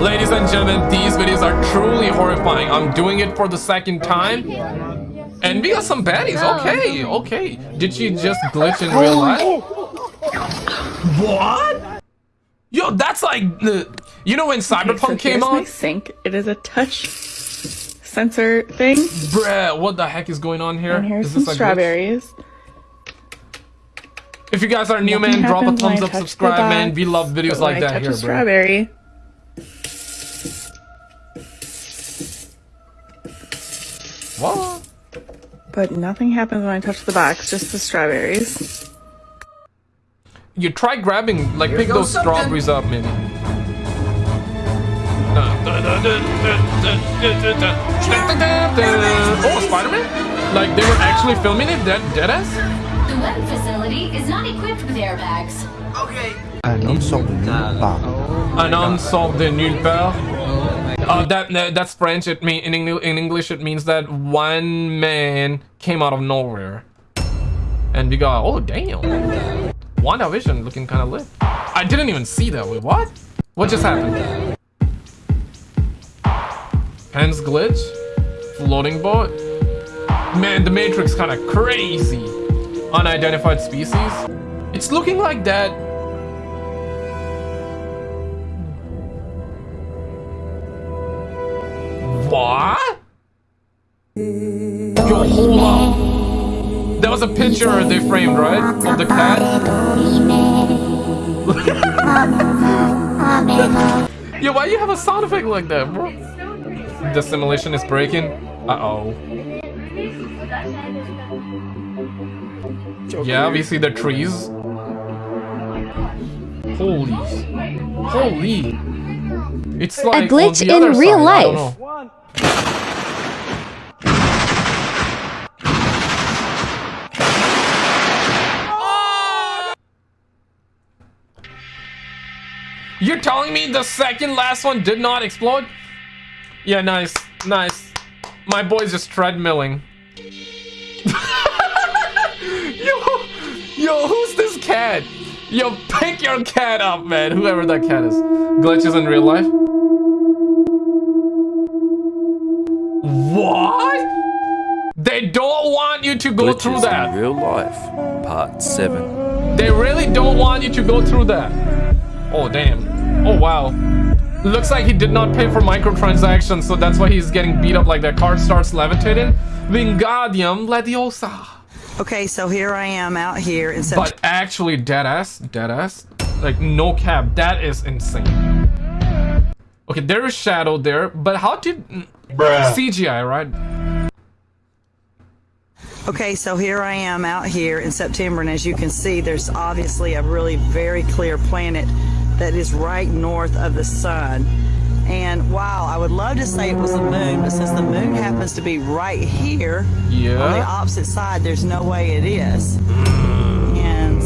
Ladies and gentlemen, these videos are truly horrifying. I'm doing it for the second time. And we got some baddies. Okay, okay. Did she just glitch in real oh. life? What? Yo, that's like the. You know when Cyberpunk okay, so came my out? sink. It is a touch sensor thing. Bruh, what the heck is going on here? And here's Is some this a glitch? strawberries. If you guys are new, Nothing man, drop a thumbs up, subscribe, man. We love videos like I that touch here, a bro. strawberry. But nothing happens when I touch the box, just the strawberries. You try grabbing, like, pick goes those strawberries up, maybe. Oh, Spider-Man? Like, they were actually filming it? Dead, deadass? The web facility is not equipped with airbags. Okay. Un homme sort de nulle part. Un homme sort de nulle part. Uh, that, that that's French. It mean in, in English it means that one man came out of nowhere, and we got oh damn, WandaVision looking kind of lit. I didn't even see that. Wait, what? What just happened? Pens glitch, floating boat. Man, the Matrix kind of crazy. Unidentified species. It's looking like that What? Yo, hold up. That was a picture they framed, right? Of the cat? Yo, why you have a sound effect like that, bro? The simulation is breaking. Uh-oh. Yeah, we see the trees. Holy. Holy. It's like a glitch in real side, life. You're telling me the second last one did not explode? Yeah, nice, nice. My boy's just treadmilling. yo, yo, who's this cat? Yo, pick your cat up, man. Whoever that cat is. Glitches in real life. What? They don't want you to go through that. in real life, part seven. They really don't want you to go through that. Oh, damn. Oh, wow. Looks like he did not pay for microtransactions, so that's why he's getting beat up like that. Card starts levitating. Wingardium Leviosa. Okay, so here I am out here in September. But actually, deadass, deadass, like no cap, that is insane. Okay, there is shadow there, but how did CGI, right? Okay, so here I am out here in September, and as you can see, there's obviously a really very clear planet that is right north of the sun. And wow, I would love to say it was the moon, but since the moon happens to be right here on the opposite side, there's no way it is.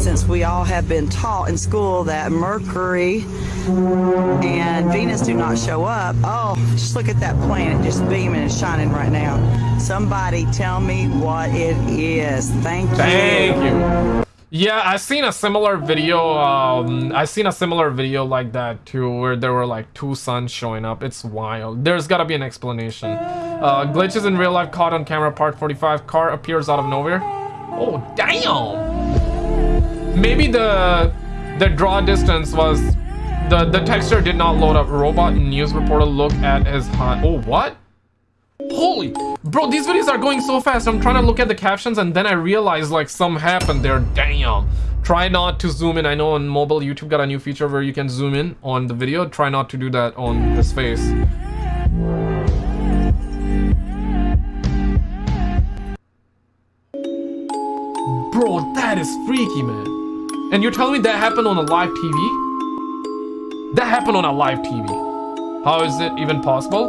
And since we all have been taught in school that Mercury and Venus do not show up, oh, just look at that planet just beaming and shining right now. Somebody tell me what it is. Thank you. Thank you. Yeah, I've seen a similar video. Um, I seen a similar video like that too, where there were like two suns showing up. It's wild. There's gotta be an explanation. Uh, glitches in real life caught on camera. Part 45. Car appears out of nowhere. Oh damn! Maybe the the draw distance was the the texture did not load up. Robot news reporter look at his hunt. Oh what? Holy, bro, these videos are going so fast. I'm trying to look at the captions and then I realize like some happened there. Damn. Try not to zoom in. I know on mobile YouTube got a new feature where you can zoom in on the video. Try not to do that on his face. Bro, that is freaky, man. And you're telling me that happened on a live TV? That happened on a live TV. How is it even possible?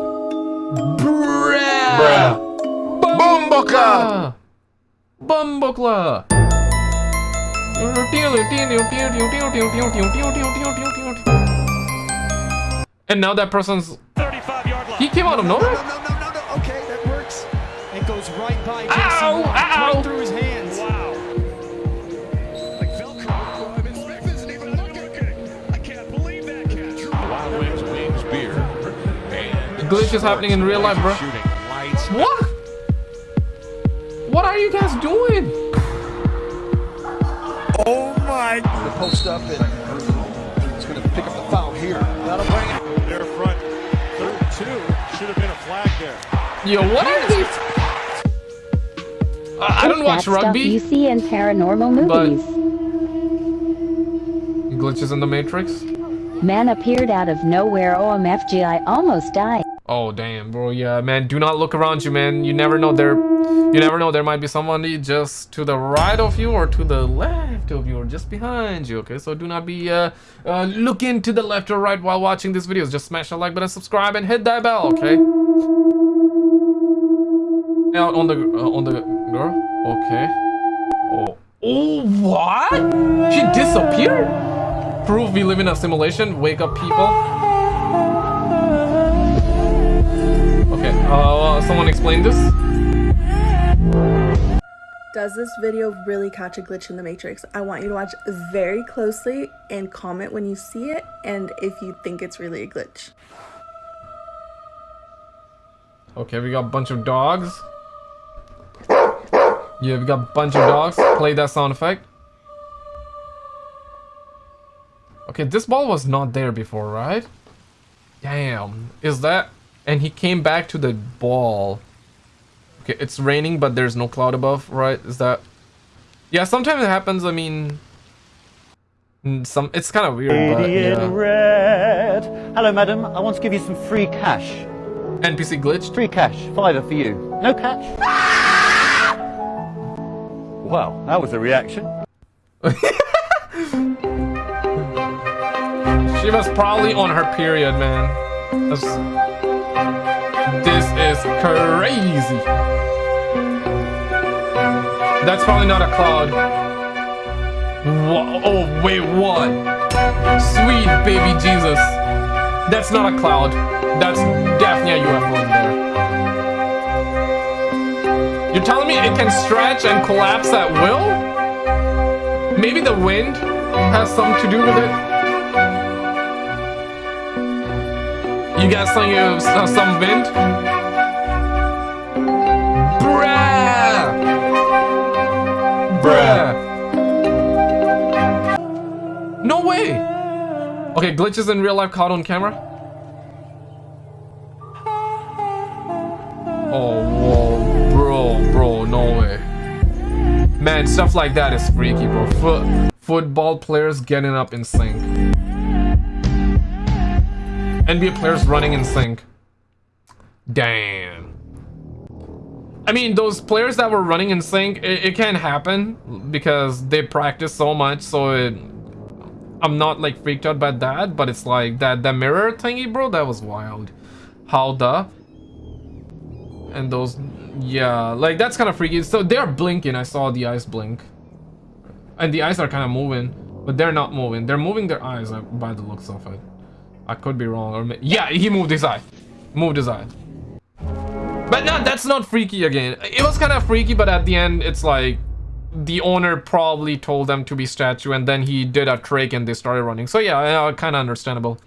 Bruh! Bruh. Bumbleclaw! Bumbleclaw! And now that person's... He came out of nowhere? No, no, no, no, no. Okay, that works. It goes right by Jesse glitch is happening in real life, bro. What? What are you guys doing? Oh my! The post up and he's going to pick up the foul here. That'll bring it. Their front third two should have been a flag there. Yo, what are these? Uh, I don't watch that stuff you see in paranormal movies. Glitches in the Matrix. Man appeared out of nowhere. OMFG, I almost died. Oh damn, bro. Yeah, man. Do not look around you, man. You never know there. You never know there might be somebody just to the right of you or to the left of you or just behind you. Okay, so do not be uh, uh looking to the left or right while watching these videos. Just smash the like button, subscribe, and hit that bell. Okay. Now on the uh, on the girl. Okay. Oh. Oh what? She disappeared. Proof we live in a simulation. Wake up, people. Uh, someone explain this? Does this video really catch a glitch in the Matrix? I want you to watch very closely and comment when you see it and if you think it's really a glitch. Okay, we got a bunch of dogs. Yeah, we got a bunch of dogs. Play that sound effect. Okay, this ball was not there before, right? Damn. Is that... And he came back to the ball. Okay, it's raining, but there's no cloud above, right? Is that... Yeah, sometimes it happens, I mean... Some, it's kind of weird, but yeah. red. Hello, madam. I want to give you some free cash. NPC glitched. Free cash. Fiver for you. No catch? Well, that was a reaction. She was probably on her period, man. That's- This is crazy. That's probably not a cloud. Wha- oh, wait, what? Sweet baby Jesus. That's not a cloud. That's definitely a UFO in there. You're telling me it can stretch and collapse at will? Maybe the wind has something to do with it? Got some uh, some wind? Bruh! Bruh! No way! Okay, glitches in real life caught on camera. Oh, whoa, bro, bro, no way. Man, stuff like that is freaky, bro. Foot, football players getting up in sync. NBA players running in sync. Damn. I mean, those players that were running in sync, it, it can happen because they practice so much, so it... I'm not, like, freaked out by that, but it's like, that, that mirror thingy, bro, that was wild. How the... And those... Yeah, like, that's kind of freaky. So, they're blinking, I saw the eyes blink. And the eyes are kind of moving, but they're not moving. They're moving their eyes, uh, by the looks of it. I could be wrong, or yeah, he moved his eye. Moved his eye. But no, that's not freaky again. It was kind of freaky, but at the end, it's like the owner probably told them to be statue, and then he did a trick, and they started running. So yeah, uh, kind of understandable.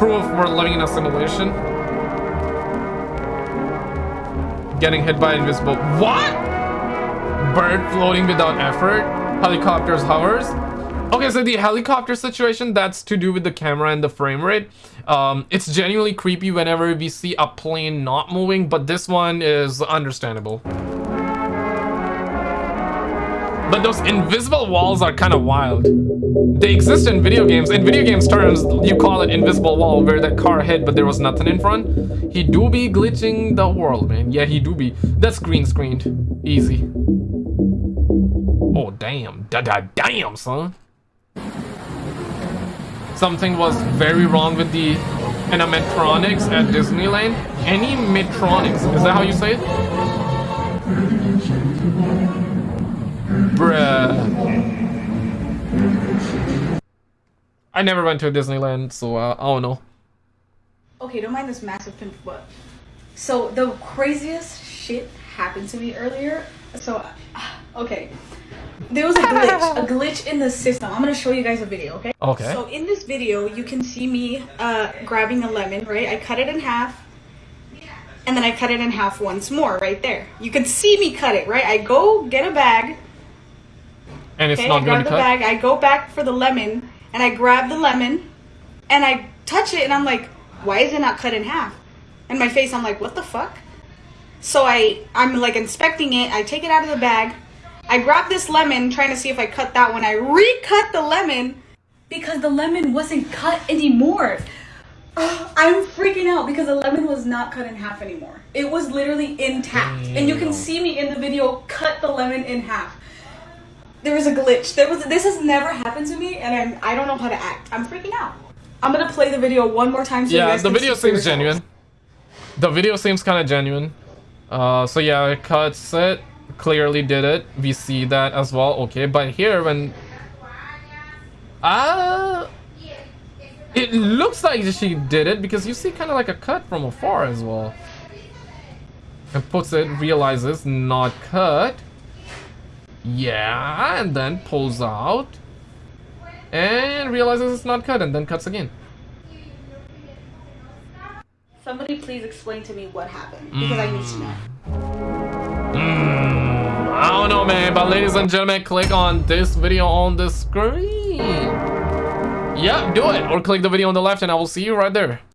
Proof we're living in a simulation. Getting hit by invisible. What? Bird floating without effort. Helicopters hovers. Okay, so the helicopter situation, that's to do with the camera and the frame rate. Um, it's genuinely creepy whenever we see a plane not moving, but this one is understandable. But those invisible walls are kind of wild. They exist in video games. In video games terms, you call it invisible wall, where that car hit, but there was nothing in front. He do be glitching the world, man. Yeah, he do be. That's green screened. Easy. Oh, damn. Da da damn, son. Something was very wrong with the animatronics at Disneyland. Any animatronics, is that how you say it? Bruh. I never went to Disneyland, so uh, I don't know. Okay, don't mind this massive pimp butt. So the craziest shit happened to me earlier. So, okay, there was a glitch, a glitch in the system. I'm gonna show you guys a video, okay? Okay. So in this video, you can see me uh, grabbing a lemon, right? I cut it in half, and then I cut it in half once more right there. You can see me cut it, right? I go get a bag. And it's Okay, not I gonna grab the cut. bag. I go back for the lemon, and I grab the lemon, and I touch it, and I'm like, why is it not cut in half? And my face, I'm like, what the fuck? So I, I'm like inspecting it. I take it out of the bag. I grabbed this lemon, trying to see if I cut that one. I recut the lemon because the lemon wasn't cut anymore. Ugh, I'm freaking out because the lemon was not cut in half anymore. It was literally intact, and you can see me in the video cut the lemon in half there was a glitch. There was this has never happened to me, and I'm I don't know how to act. I'm freaking out. I'm gonna play the video one more time. So you Yeah, the video see seems genuine. The video seems kind of genuine. Uh, so yeah, it cuts it. Clearly did it. We see that as well. Okay, but here when... Uh, it looks like she did it because you see kind of like a cut from afar as well. And puts it, realizes not cut. Yeah, and then pulls out. And realizes it's not cut and then cuts again. Somebody please explain to me what happened because I need to know. Mm, I don't know, man, but ladies and gentlemen, click on this video on the screen. Yeah, do it. Or click the video on the left and I will see you right there.